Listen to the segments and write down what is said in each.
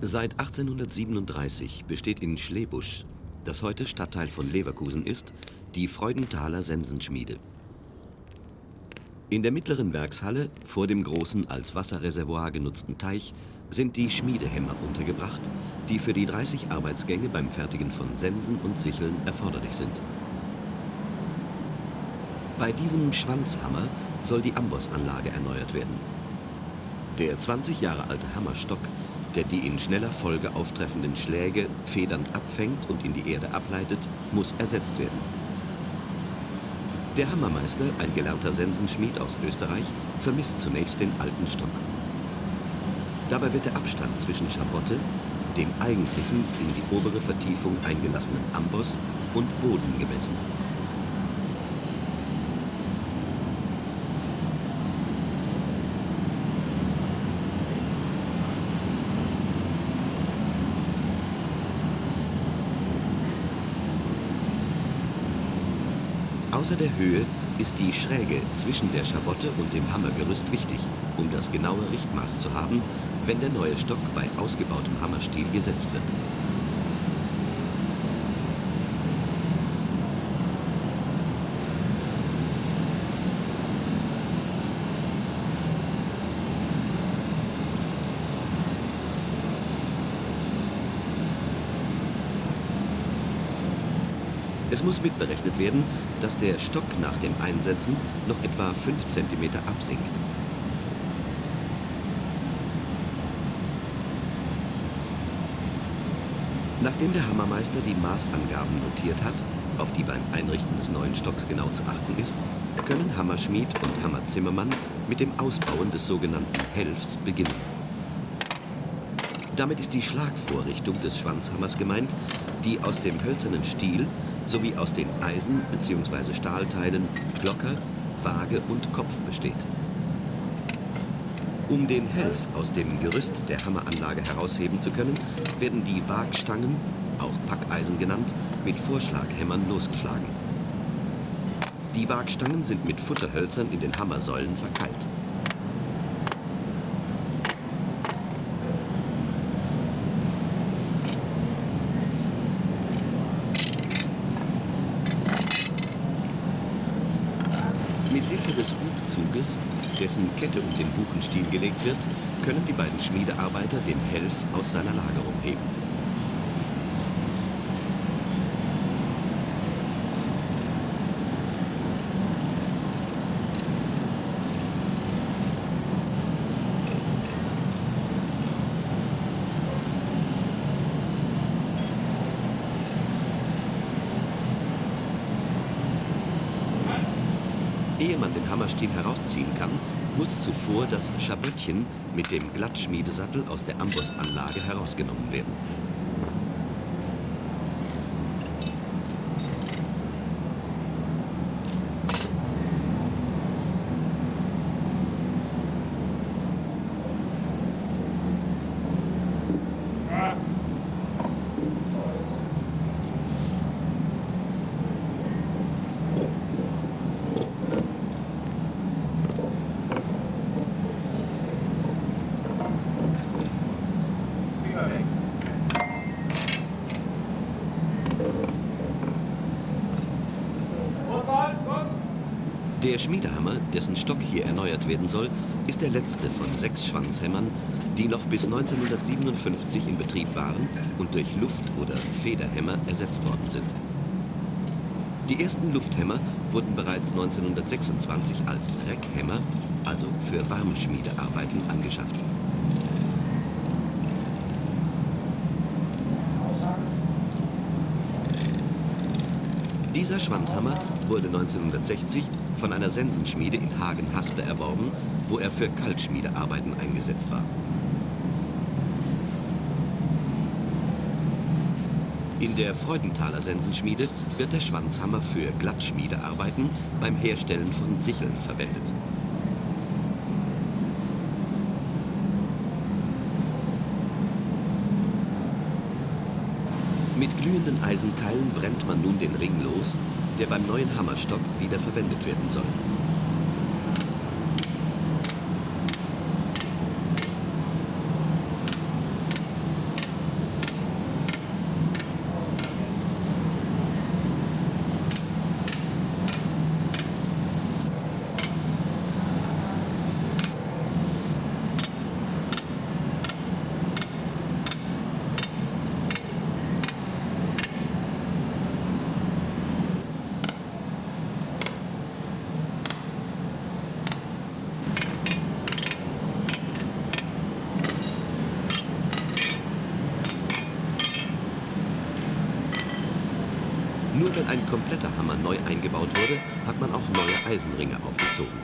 Seit 1837 besteht in Schlebusch, das heute Stadtteil von Leverkusen ist, die Freudenthaler Sensenschmiede. In der mittleren Werkshalle, vor dem großen als Wasserreservoir genutzten Teich, sind die Schmiedehämmer untergebracht, die für die 30 Arbeitsgänge beim Fertigen von Sensen und Sicheln erforderlich sind. Bei diesem Schwanzhammer soll die Ambossanlage erneuert werden. Der 20 Jahre alte Hammerstock, der die in schneller Folge auftreffenden Schläge federnd abfängt und in die Erde ableitet, muss ersetzt werden. Der Hammermeister, ein gelernter Sensenschmied aus Österreich, vermisst zunächst den alten Stock. Dabei wird der Abstand zwischen Schabotte, dem eigentlichen in die obere Vertiefung eingelassenen Amboss und Boden gemessen. Außer der Höhe ist die Schräge zwischen der Schabotte und dem Hammergerüst wichtig, um das genaue Richtmaß zu haben, wenn der neue Stock bei ausgebautem Hammerstiel gesetzt wird. Muss mitberechnet werden, dass der Stock nach dem Einsetzen noch etwa 5 cm absinkt. Nachdem der Hammermeister die Maßangaben notiert hat, auf die beim Einrichten des neuen Stocks genau zu achten ist, können Hammerschmied und Hammerzimmermann mit dem Ausbauen des sogenannten Helfs beginnen. Damit ist die Schlagvorrichtung des Schwanzhammers gemeint, die aus dem hölzernen Stiel sowie aus den Eisen- bzw. Stahlteilen Glocker, Waage und Kopf besteht. Um den Helf aus dem Gerüst der Hammeranlage herausheben zu können, werden die Waagstangen, auch Packeisen genannt, mit Vorschlaghämmern losgeschlagen. Die Waagstangen sind mit Futterhölzern in den Hammersäulen verkeilt. Mit Hilfe des Hubzuges, dessen Kette um den Buchenstiel gelegt wird, können die beiden Schmiedearbeiter den Helf aus seiner Lagerung heben. Ehe man den Hammerstiel herausziehen kann, muss zuvor das Schaböttchen mit dem Glattschmiedesattel aus der Ambossanlage herausgenommen werden. Der Schmiedehammer, dessen Stock hier erneuert werden soll, ist der letzte von sechs Schwanzhämmern, die noch bis 1957 in Betrieb waren und durch Luft- oder Federhämmer ersetzt worden sind. Die ersten Lufthämmer wurden bereits 1926 als Reckhämmer, also für Warmschmiedearbeiten, angeschafft. Dieser Schwanzhammer wurde 1960 von einer Sensenschmiede in Hagen-Haspe erworben, wo er für Kaltschmiedearbeiten eingesetzt war. In der Freudenthaler Sensenschmiede wird der Schwanzhammer für Glattschmiedearbeiten beim Herstellen von Sicheln verwendet. Mit glühenden Eisenkeilen brennt man nun den Ring los, der beim neuen Hammerstock wieder verwendet werden soll. Nur wenn ein kompletter Hammer neu eingebaut wurde, hat man auch neue Eisenringe aufgezogen.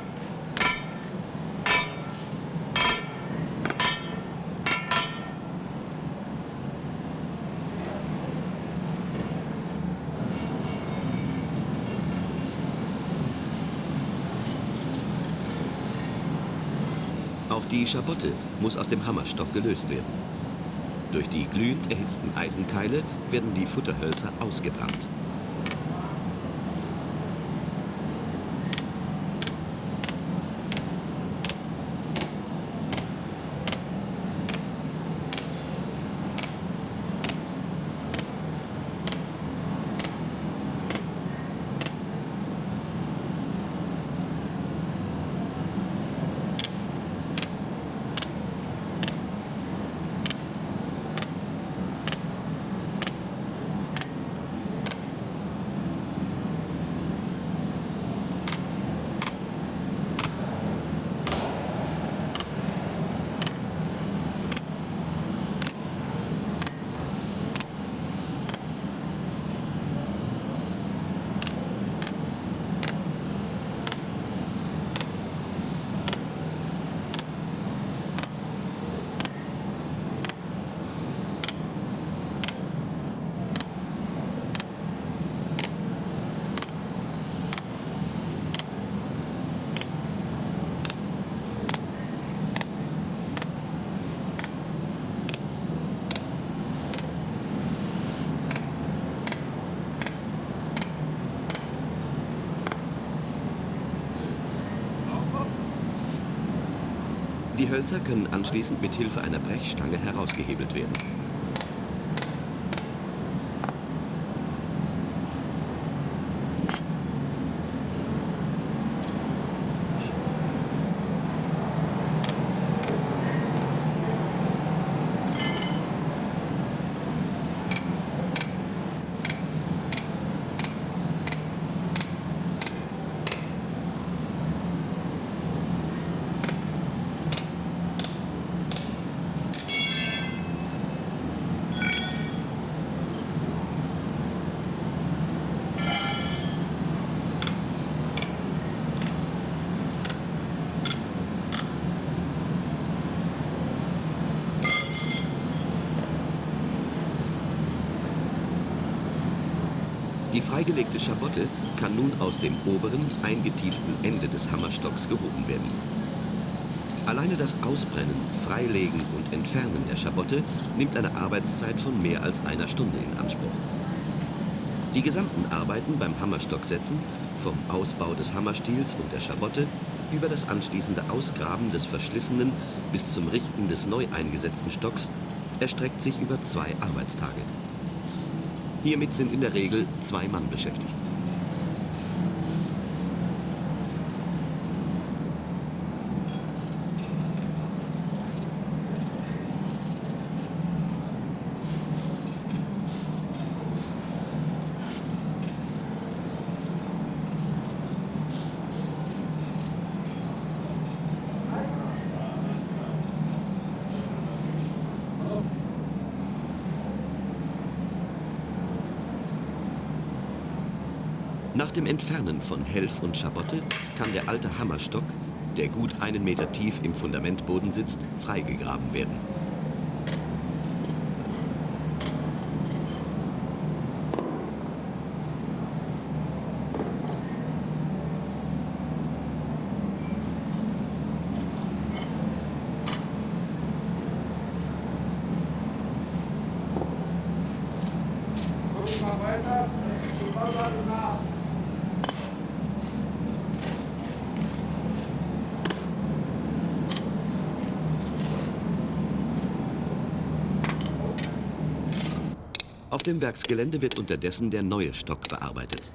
Auch die Schabotte muss aus dem Hammerstock gelöst werden. Durch die glühend erhitzten Eisenkeile werden die Futterhölzer ausgebrannt. Die Hölzer können anschließend mit Hilfe einer Brechstange herausgehebelt werden. Die freigelegte Schabotte kann nun aus dem oberen, eingetieften Ende des Hammerstocks gehoben werden. Alleine das Ausbrennen, Freilegen und Entfernen der Schabotte nimmt eine Arbeitszeit von mehr als einer Stunde in Anspruch. Die gesamten Arbeiten beim Hammerstocksetzen, vom Ausbau des Hammerstiels und der Schabotte über das anschließende Ausgraben des verschlissenen bis zum Richten des neu eingesetzten Stocks, erstreckt sich über zwei Arbeitstage. Hiermit sind in der Regel zwei Mann beschäftigt. Nach dem Entfernen von Helf und Schabotte kann der alte Hammerstock, der gut einen Meter tief im Fundamentboden sitzt, freigegraben werden. Auf dem Werksgelände wird unterdessen der neue Stock bearbeitet.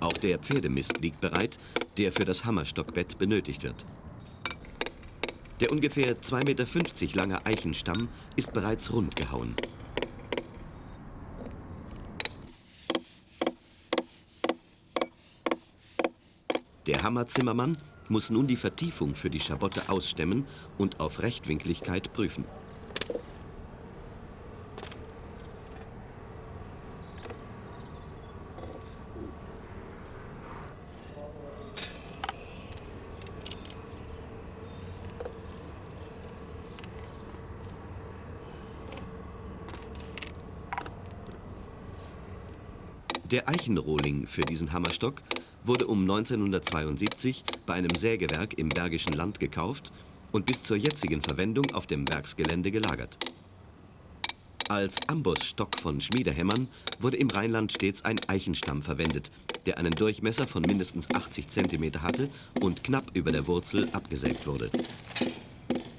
Auch der Pferdemist liegt bereit, der für das Hammerstockbett benötigt wird. Der ungefähr 2,50 Meter lange Eichenstamm ist bereits rund gehauen. Der Hammerzimmermann muss nun die Vertiefung für die Schabotte ausstemmen und auf Rechtwinkligkeit prüfen. Der Eichenrohling für diesen Hammerstock wurde um 1972 bei einem Sägewerk im Bergischen Land gekauft und bis zur jetzigen Verwendung auf dem Werksgelände gelagert. Als Ambossstock von Schmiedehämmern wurde im Rheinland stets ein Eichenstamm verwendet, der einen Durchmesser von mindestens 80 cm hatte und knapp über der Wurzel abgesägt wurde.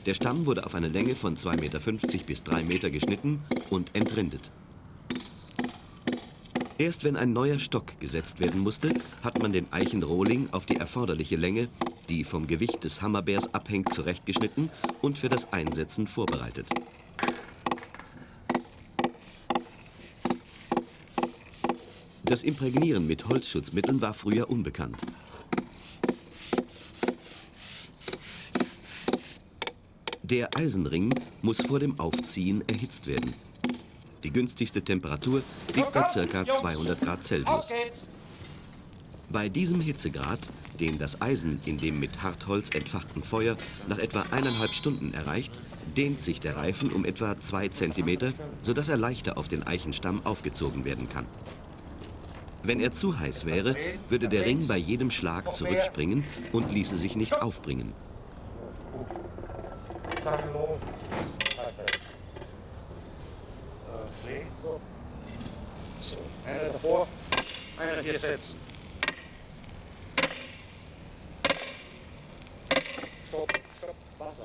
Der Stamm wurde auf eine Länge von 2,50 Meter bis 3 Meter geschnitten und entrindet. Erst wenn ein neuer Stock gesetzt werden musste, hat man den Eichenrohling auf die erforderliche Länge, die vom Gewicht des Hammerbeers abhängt, zurechtgeschnitten und für das Einsetzen vorbereitet. Das Imprägnieren mit Holzschutzmitteln war früher unbekannt. Der Eisenring muss vor dem Aufziehen erhitzt werden. Die günstigste Temperatur liegt bei ca. 200 Grad Celsius. Bei diesem Hitzegrad, den das Eisen in dem mit Hartholz entfachten Feuer nach etwa eineinhalb Stunden erreicht, dehnt sich der Reifen um etwa 2 cm, sodass er leichter auf den Eichenstamm aufgezogen werden kann. Wenn er zu heiß wäre, würde der Ring bei jedem Schlag zurückspringen und ließe sich nicht aufbringen. Davor, einer hier setzen. Stopp, stopp, Wasser.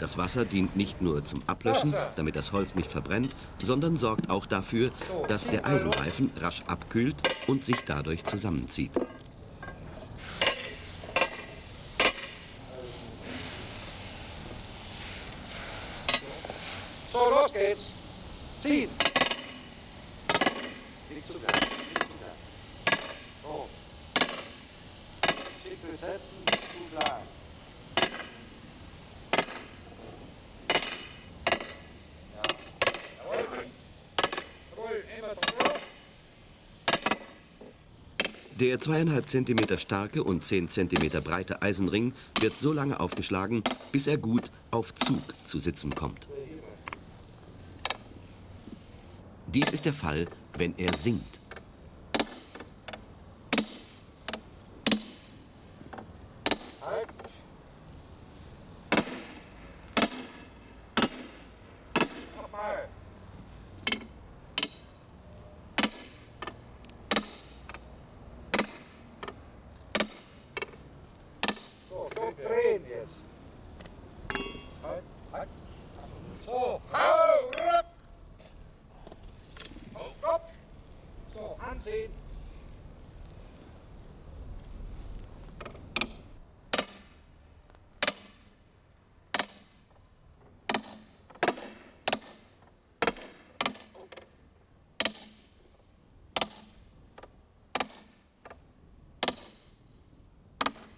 Das Wasser dient nicht nur zum Ablöschen, damit das Holz nicht verbrennt, sondern sorgt auch dafür, dass der Eisenreifen rasch abkühlt und sich dadurch zusammenzieht. So, los geht's. Ziehen. Nicht zu gern, nicht zu gern. So. Schiffel setzen, gut lang. Ja. Jawohl. Jawohl, immer drauf. Der zweieinhalb Zentimeter starke und 10 Zentimeter breite Eisenring wird so lange aufgeschlagen, bis er gut auf Zug zu sitzen kommt. Dies ist der Fall, wenn er sinkt. Halt. Nochmal. So, schön drehen jetzt. Halt, halt. So, hau, rup. Hau, stopp. So, anziehen.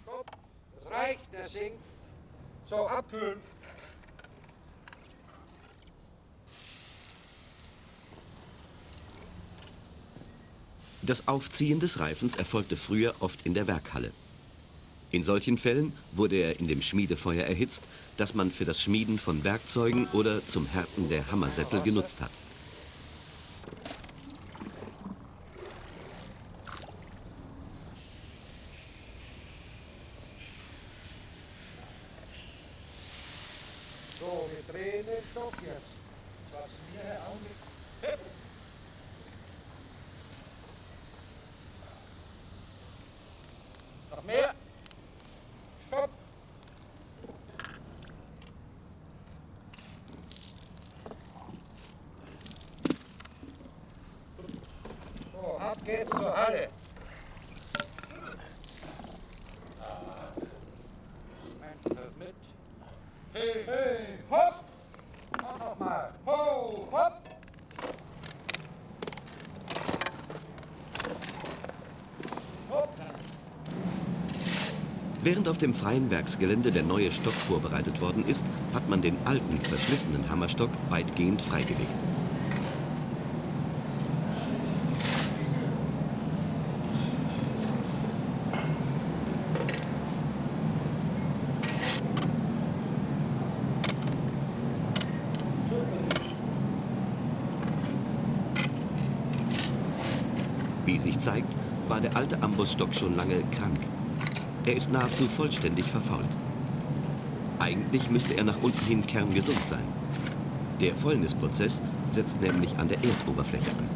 Stopp. Das reicht, der sinkt. Abkühlen. Das Aufziehen des Reifens erfolgte früher oft in der Werkhalle. In solchen Fällen wurde er in dem Schmiedefeuer erhitzt, das man für das Schmieden von Werkzeugen oder zum Härten der Hammersättel genutzt hat. So, wir drehen den Stock jetzt. Zwar zu mir her, Augenblick. Noch mehr. Stopp. So, ab geht's zur Halle. Moment, hört mit. Hey, hey, hopp! Nochmal. Ho! Hopp! Während auf dem freien Werksgelände der neue Stock vorbereitet worden ist, hat man den alten, verschlissenen Hammerstock weitgehend freigelegt. Wie sich zeigt, war Ambossstock schon lange krank. Er ist nahezu vollständig verfault. Eigentlich müsste er nach unten hin kerngesund sein. Der Fäulnisprozess setzt nämlich an der Erdoberfläche an.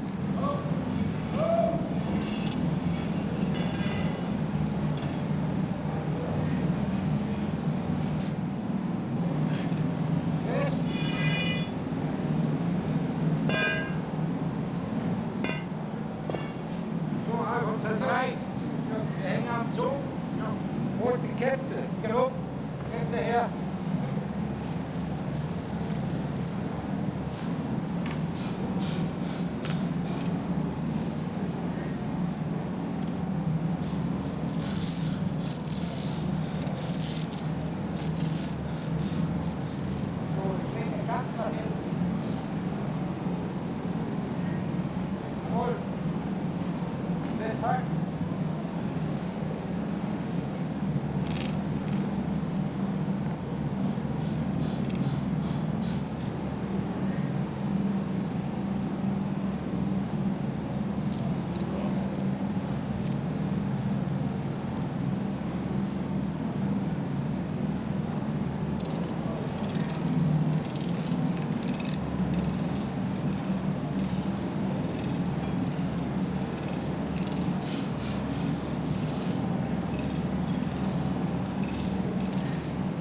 So, halb uns das reicht. Ja, wir hängen am Zug. Ja. Holt die Kette. Genug. Kette her. So, schwinge ganz nach hinten. Jawohl. Festhalten.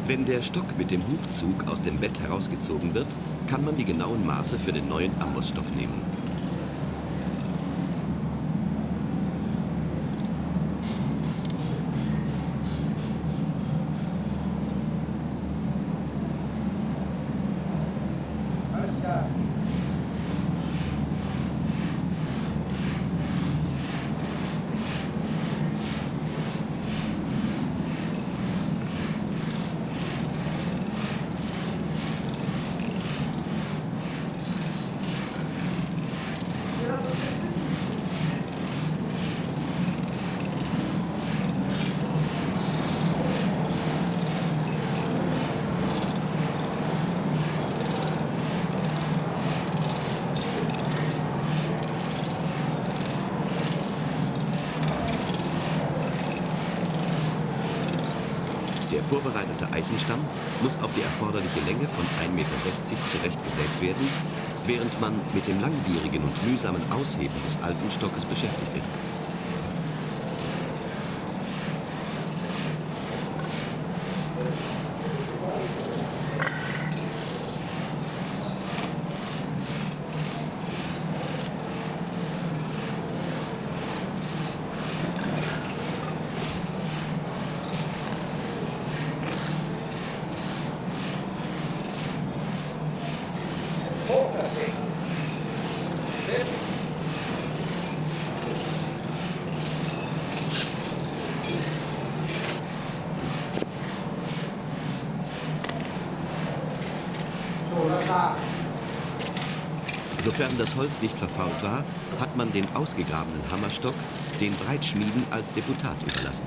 Wenn der Stock mit dem Hubzug aus dem Bett herausgezogen wird, kann man die genauen Maße für den neuen Ambossstock nehmen. Alles klar. Der vorbereitete Eichenstamm muss auf die erforderliche Länge von 1,60 Meter zurechtgesägt werden, während man mit dem langwierigen und mühsamen Ausheben des alten Stockes beschäftigt ist. Hoch das Ding. Fit. So, das da. Sofern das Holz nicht verfault war, hat man den ausgegrabenen Hammerstock den Breitschmieden als Deputat überlassen.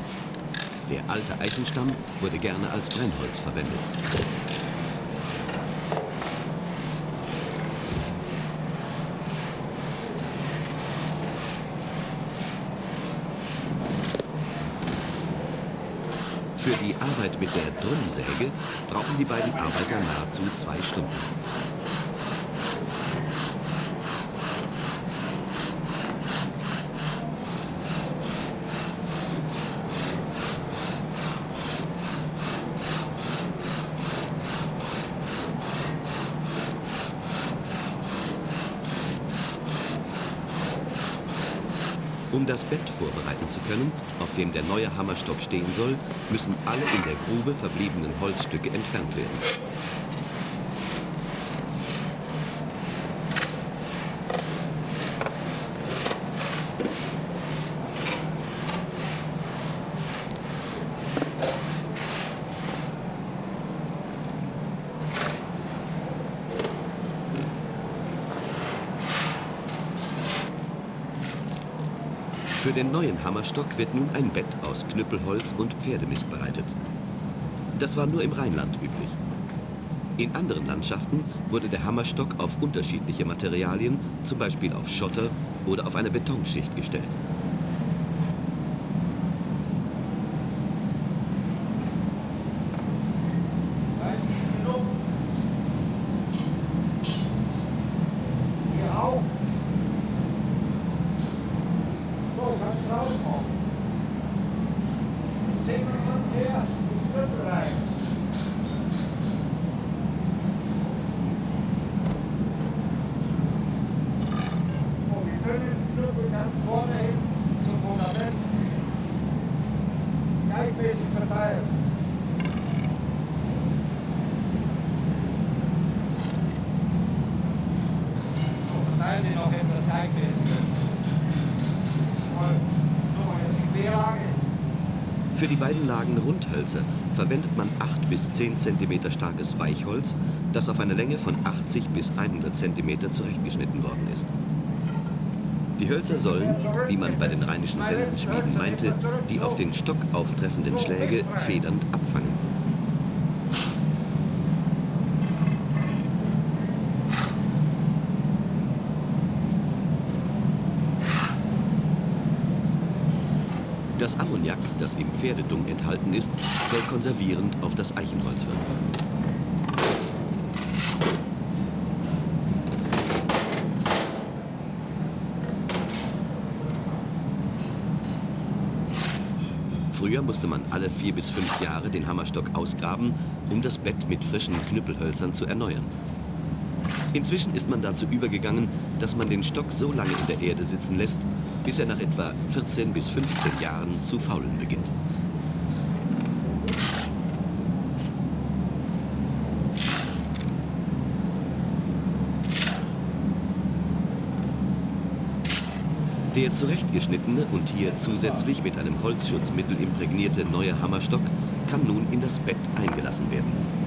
Der alte Eichenstamm wurde gerne als Brennholz verwendet. Für die Arbeit mit der Drumsäge brauchen die beiden Arbeiter nahezu zwei Stunden. Um das Bett vorbereiten zu können, auf dem der neue Hammerstock stehen soll, müssen alle in der Grube verbliebenen Holzstücke entfernt werden. Für den neuen Hammerstock wird nun ein Bett aus Knüppelholz und Pferdemist bereitet. Das war nur im Rheinland üblich. In anderen Landschaften wurde der Hammerstock auf unterschiedliche Materialien, zum Beispiel auf Schotter oder auf eine Betonschicht gestellt. Da ist die genug. Hier auch. So, kannst du rauskommen. Zehn Minuten her, ist Schlüssel rein. So, wir können den Knüppel ganz vorne hin zum Fundament gleichmäßig verteilen. Verteilen die noch etwas gleichmäßig. Mal, so, jetzt die Querlage. Für die beiden Lagen Rundhölzer verwendet man 8 bis 10 cm starkes Weichholz, das auf eine Länge von 80 bis 100 cm zurechtgeschnitten worden ist. Die Hölzer sollen, wie man bei den rheinischen Sensenschmieden meinte, die auf den Stock auftreffenden Schläge federnd abfangen. Das Ammoniak, das im Pferdedung enthalten ist, soll konservierend auf das Eichenholz wirken. Früher musste man alle vier bis fünf Jahre den Hammerstock ausgraben, um das Bett mit frischen Knüppelhölzern zu erneuern. Inzwischen ist man dazu übergegangen, dass man den Stock so lange in der Erde sitzen lässt, bis er nach etwa 14 bis 15 Jahren zu faulen beginnt. Der zurechtgeschnittene und hier zusätzlich mit einem Holzschutzmittel imprägnierte neue Hammerstock kann nun in das Bett eingelassen werden.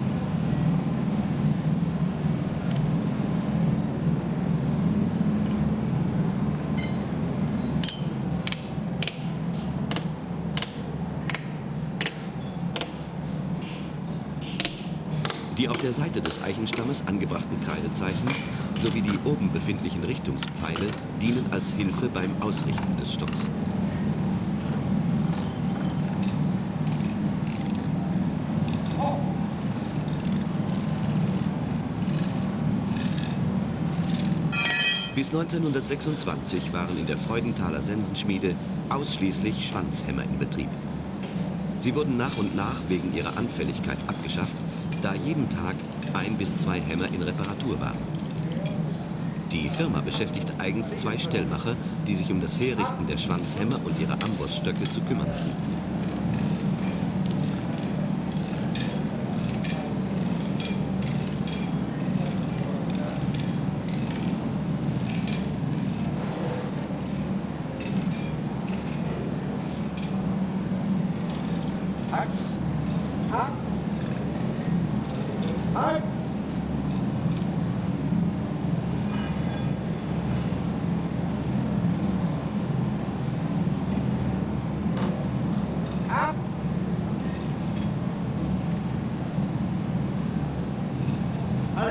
Die auf der Seite des Eichenstammes angebrachten Kreidezeichen sowie die oben befindlichen Richtungspfeile dienen als Hilfe beim Ausrichten des Stocks. Bis 1926 waren in der Freudenthaler Sensenschmiede ausschließlich Schwanzhämmer in Betrieb. Sie wurden nach und nach wegen ihrer Anfälligkeit abgeschafft, da jeden Tag ein bis zwei Hämmer in Reparatur waren. Die Firma beschäftigte eigens zwei Stellmacher, die sich um das Herrichten der Schwanzhämmer und ihrer Ambossstöcke zu kümmern hatten.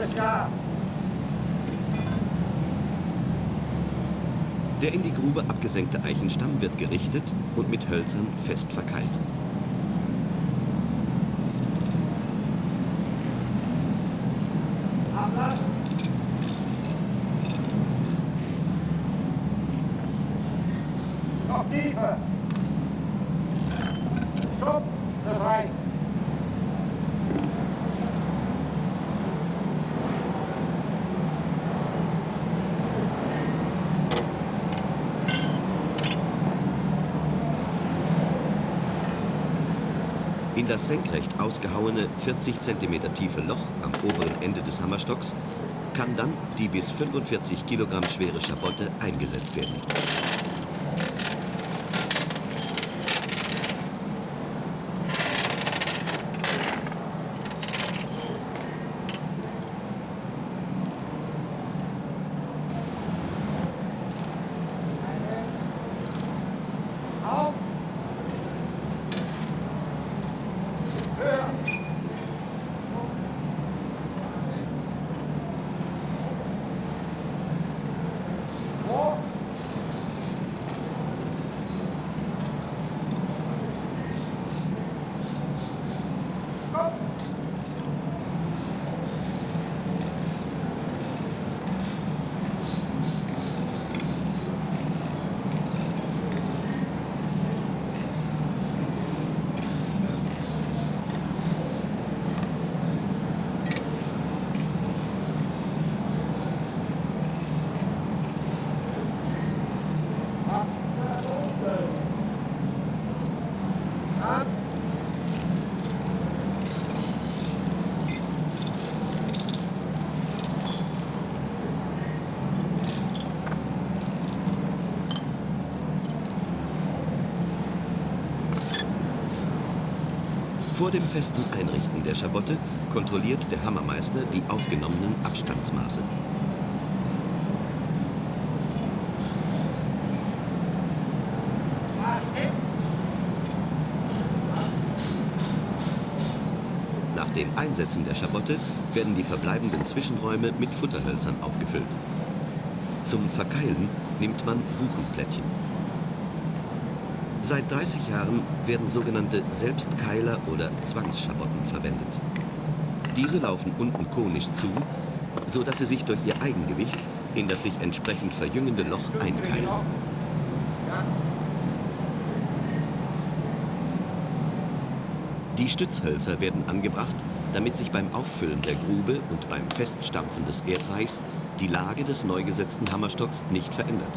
Alles. Der in die Grube abgesenkte Eichenstamm wird gerichtet und mit Hölzern fest verkeilt. Senkrecht ausgehauene 40 cm tiefe Loch am oberen Ende des Hammerstocks kann dann die bis 45 Kilogramm schwere Schabotte eingesetzt werden. Vor dem festen Einrichten der Schabotte kontrolliert der Hammermeister die aufgenommenen Abstandsmaße. Nach dem Einsetzen der Schabotte werden die verbleibenden Zwischenräume mit Futterhölzern aufgefüllt. Zum Verkeilen nimmt man Buchenplättchen. Seit 30 Jahren werden sogenannte Selbstkeiler oder Zwangsschabotten verwendet. Diese laufen unten konisch zu, so dass sie sich durch ihr Eigengewicht in das sich entsprechend verjüngende Loch einkeilen. Die Stützhölzer werden angebracht, damit sich beim Auffüllen der Grube und beim Feststampfen des Erdreichs die Lage des neu gesetzten Hammerstocks nicht verändert.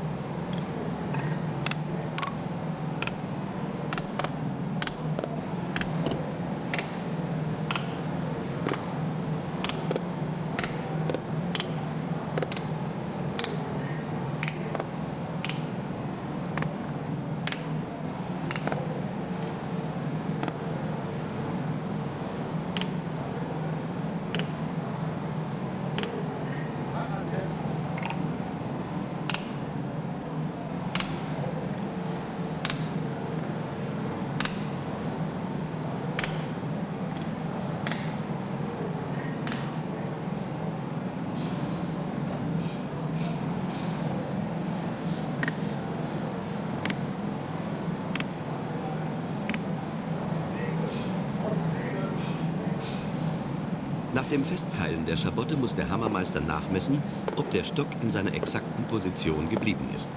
Nach dem Festkeilen der Schabotte muss der Hammermeister nachmessen, ob der Stock in seiner exakten Position geblieben ist.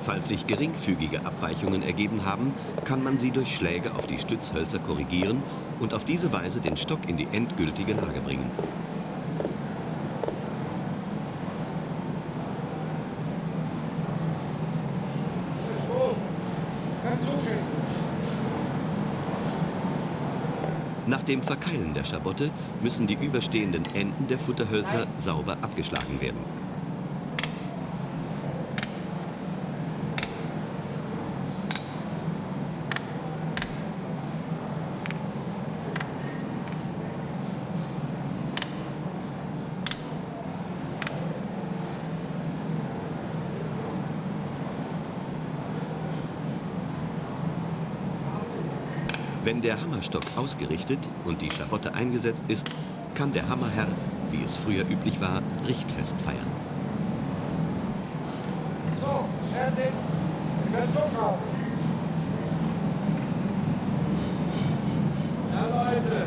Falls sich geringfügige Abweichungen ergeben haben, kann man sie durch Schläge auf die Stützhölzer korrigieren und auf diese Weise den Stock in die endgültige Lage bringen. Nach dem Verkeilen der Schabotte müssen die überstehenden Enden der Futterhölzer sauber abgeschlagen werden. Der Hammerstock ausgerichtet und die Schabotte eingesetzt ist, kann der Hammerherr, wie es früher üblich war, Richtfest feiern. So, fertig. Wir können zukaufen. Ja, Leute.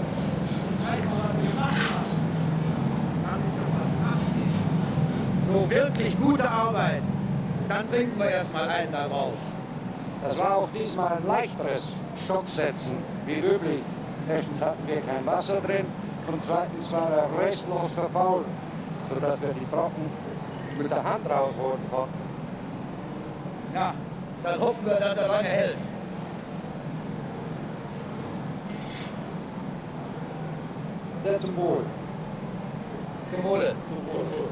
So wirklich gute Arbeit. Dann trinken wir erstmal einen darauf. Das war auch diesmal ein leichteres Stocksetzen, wie üblich. Erstens hatten wir kein Wasser drin und zweitens war er restlos verfault, sodass wir die Brocken mit der Hand rausholen konnten. Ja, dann hoffen wir, dass er lange hält. Sehr zum Wohl. Zum Wohle. Zum Wohle.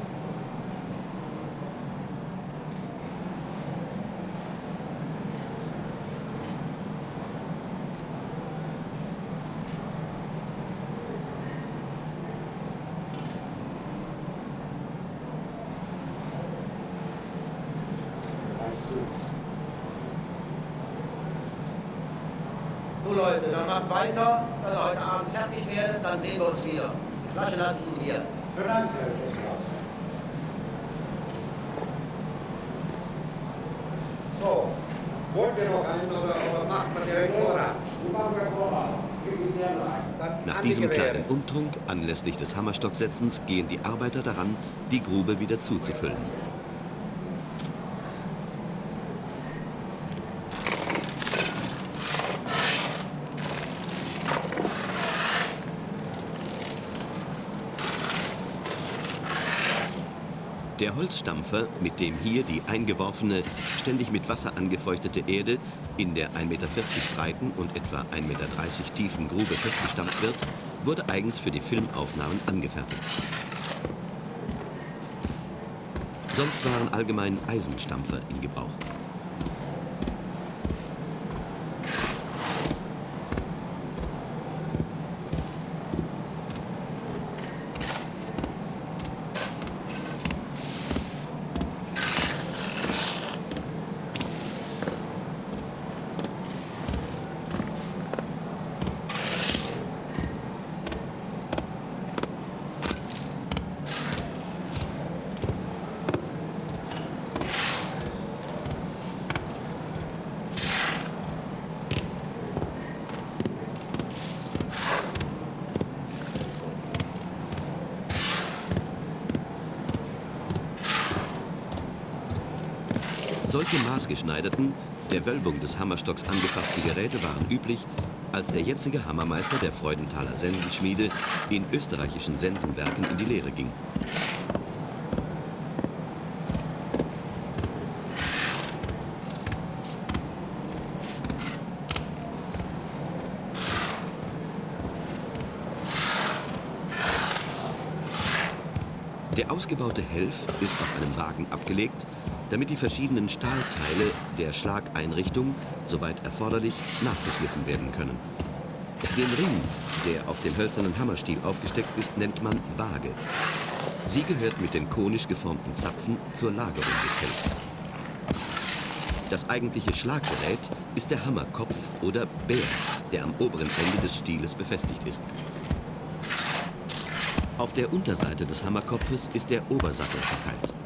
So Leute, dann macht weiter, dass ihr heute Abend fertig werdet, dann sehen wir uns wieder. Die Flasche lasse ich Ihnen hier. Vielen Dank, Herr Schäfer. So, wollt ihr noch einen oder, oder macht man direkt Vorrat? Dann Nach diesem kleinen Umtrunk anlässlich des Hammerstocksetzens gehen die Arbeiter daran, die Grube wieder zuzufüllen. Der Holzstampfer, mit dem hier die eingeworfene, ständig mit Wasser angefeuchtete Erde in der 1,40 Meter breiten und etwa 1,30 Meter tiefen Grube festgestampft wird, wurde eigens für die Filmaufnahmen angefertigt. Sonst waren allgemein Eisenstampfer in Gebrauch. Solche maßgeschneiderten, der Wölbung des Hammerstocks angepassten Geräte waren üblich, als der jetzige Hammermeister der Freudenthaler Sensenschmiede in österreichischen Sensenwerken in die Lehre ging. Der ausgebaute Helf ist auf einem Wagen abgelegt, damit die verschiedenen Stahlteile der Schlageinrichtung, soweit erforderlich, nachgeschliffen werden können. Den Ring, der auf dem hölzernen Hammerstiel aufgesteckt ist, nennt man Waage. Sie gehört mit den konisch geformten Zapfen zur Lagerung des Helfs. Das eigentliche Schlaggerät ist der Hammerkopf oder Bär, der am oberen Ende des Stieles befestigt ist. Auf der Unterseite des Hammerkopfes ist der Obersattel verkeilt.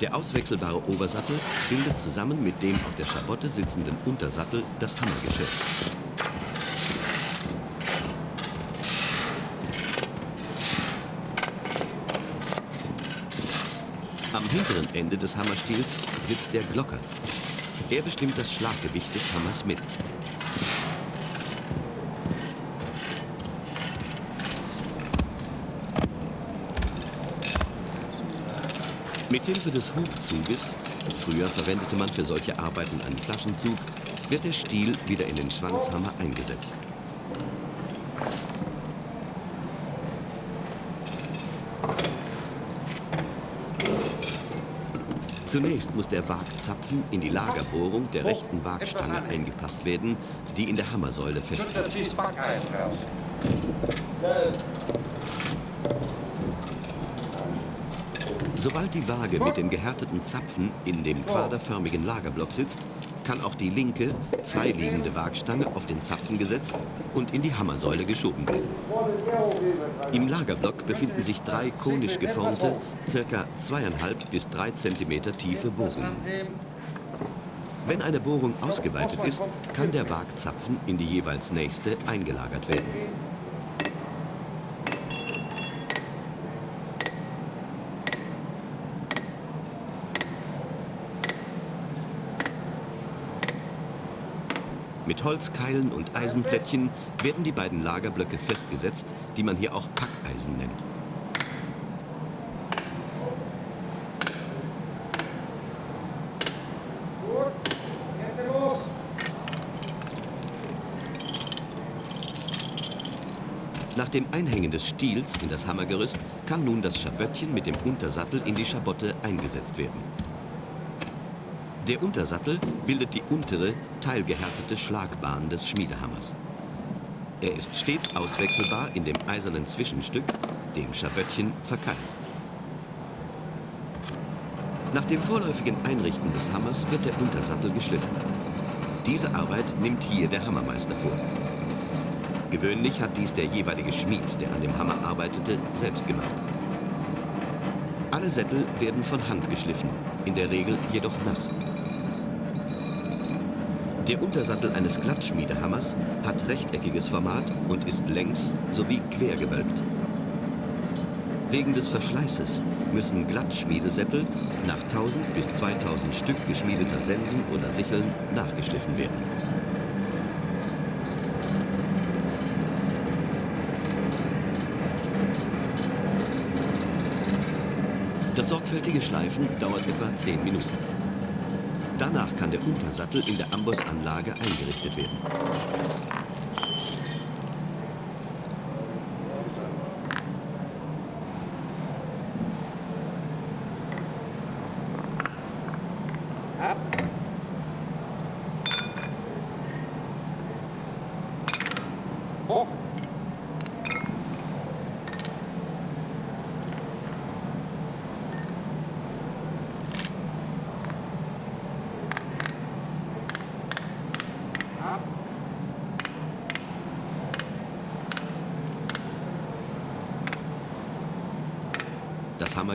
Der auswechselbare Obersattel bildet zusammen mit dem auf der Schabotte sitzenden Untersattel das Hammergeschirr. Am hinteren Ende des Hammerstiels sitzt der Glocker. Er bestimmt das Schlaggewicht des Hammers mit. Mithilfe des Hubzuges, früher verwendete man für solche Arbeiten einen Flaschenzug, wird der Stiel wieder in den Schwanzhammer eingesetzt. Zunächst muss der Wagzapfen in die Lagerbohrung der rechten Wagstange eingepasst werden, die in der Hammersäule festsitzt. Sobald die Waage mit den gehärteten Zapfen in dem quaderförmigen Lagerblock sitzt, kann auch die linke, freiliegende Waagstange auf den Zapfen gesetzt und in die Hammersäule geschoben werden. Im Lagerblock befinden sich drei konisch geformte, ca. 2,5 bis 3 cm tiefe Bohrungen. Wenn eine Bohrung ausgeweitet ist, kann der Waagzapfen in die jeweils nächste eingelagert werden. Mit Holzkeilen und Eisenplättchen werden die beiden Lagerblöcke festgesetzt, die man hier auch Packeisen nennt. Nach dem Einhängen des Stiels in das Hammergerüst kann nun das Schaböttchen mit dem Untersattel in die Schabotte eingesetzt werden. Der Untersattel bildet die untere, teilgehärtete Schlagbahn des Schmiedehammers. Er ist stets auswechselbar in dem eisernen Zwischenstück, dem Schaböttchen, verkeilt. Nach dem vorläufigen Einrichten des Hammers wird der Untersattel geschliffen. Diese Arbeit nimmt hier der Hammermeister vor. Gewöhnlich hat dies der jeweilige Schmied, der an dem Hammer arbeitete, selbst gemacht. Alle Sättel werden von Hand geschliffen, in der Regel jedoch nass. Der Untersattel eines Glattschmiedehammers hat rechteckiges Format und ist längs sowie quer gewölbt. Wegen des Verschleißes müssen Glattschmiedesättel nach 1000 bis 2000 Stück geschmiedeter Sensen oder Sicheln nachgeschliffen werden. Das sorgfältige Schleifen dauert etwa 10 Minuten. Danach kann der Untersattel in der Ambussanlage eingerichtet werden.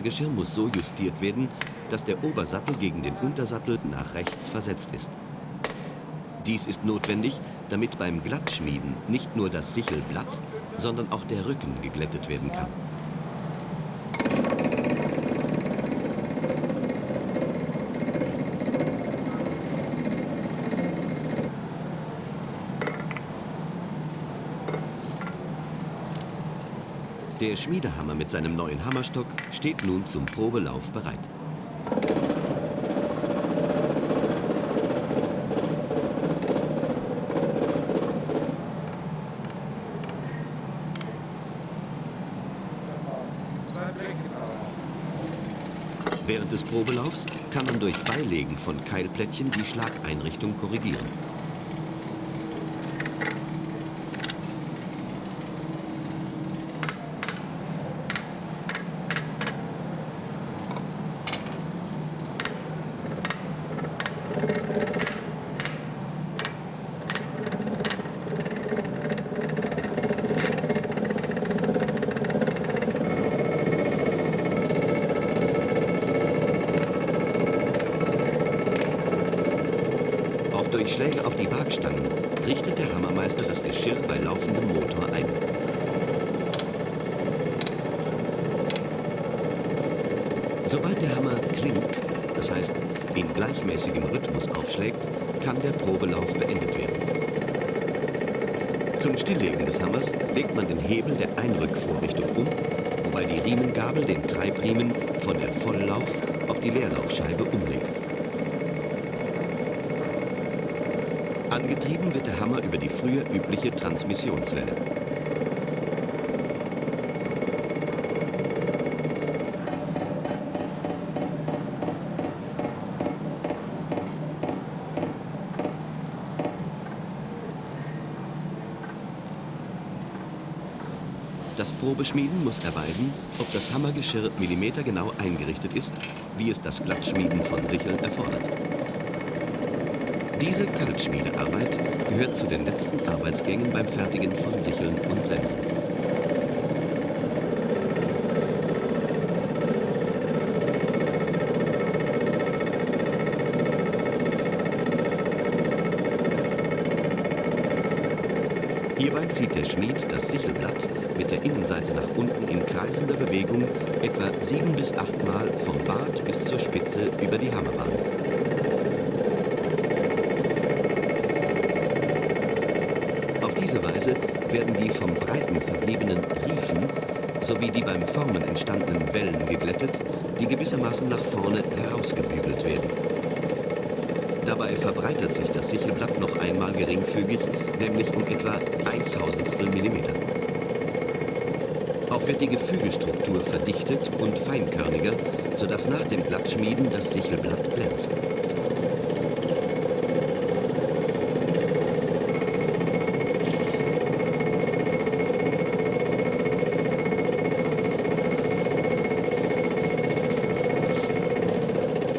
Hammergeschirr muss so justiert werden, dass der Obersattel gegen den Untersattel nach rechts versetzt ist. Dies ist notwendig, damit beim Glattschmieden nicht nur das Sichelblatt, sondern auch der Rücken geglättet werden kann. Der Schmiedehammer mit seinem neuen Hammerstock steht nun zum Probelauf bereit. Während des Probelaufs kann man durch Beilegen von Keilplättchen die Schlageinrichtung korrigieren. Auch durch Schläge auf die Waagstangen richtet der Hammermeister das Geschirr bei laufendem Motor ein. Sobald der Hammer klingt, das heißt in gleichmäßigem Rhythmus aufschlägt, kann der Probelauf beendet werden. Zum Stilllegen des Hammers legt man den Hebel der Einrückvorrichtung um, wobei die Riemengabel den Treibriemen von der Volllauf auf die Leerlaufscheibe umlegt. Angetrieben wird der Hammer über die früher übliche Transmissionswelle. Probeschmieden muss erweisen, ob das Hammergeschirr millimetergenau eingerichtet ist, wie es das Glattschmieden von Sicheln erfordert. Diese Kaltschmiedearbeit gehört zu den letzten Arbeitsgängen beim Fertigen von Sicheln und Sensen. Hierbei zieht der Schmied das Sichelblatt mit der Innenseite nach unten in kreisender Bewegung etwa sieben bis achtmal vom Bart bis zur Spitze über die Hammerbahn. Auf diese Weise werden die vom Breiten verbliebenen Riefen sowie die beim Formen entstandenen Wellen geglättet, die gewissermaßen nach vorne herausgebügelt werden. Dabei verbreitert sich das Sichelblatt noch einmal geringfügig, nämlich um etwa ein Tausendstel Millimeter. Auch wird die Gefügestruktur verdichtet und feinkörniger, sodass nach dem Blattschmieden das Sichelblatt glänzt.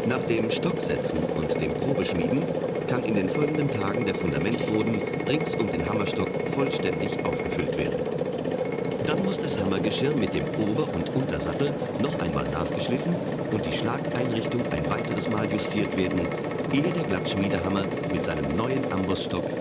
Nach dem Stocksetzen und dem Probeschmieden kann in den folgenden Tagen der Fundamentboden rings um den Hammerstock vollständig aufgefüllt werden. Dann muss das Hammergeschirr mit dem Ober- und Untersattel noch einmal nachgeschliffen und die Schlageinrichtung ein weiteres Mal justiert